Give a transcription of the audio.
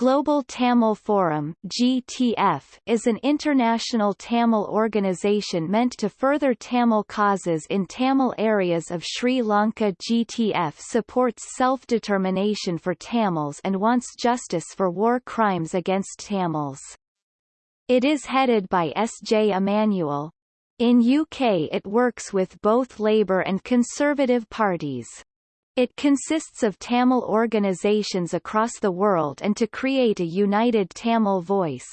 Global Tamil Forum GTF, is an international Tamil organization meant to further Tamil causes in Tamil areas of Sri Lanka GTF supports self-determination for Tamils and wants justice for war crimes against Tamils. It is headed by S. J. Emmanuel. In UK it works with both Labour and Conservative parties. It consists of Tamil organizations across the world and to create a united Tamil voice.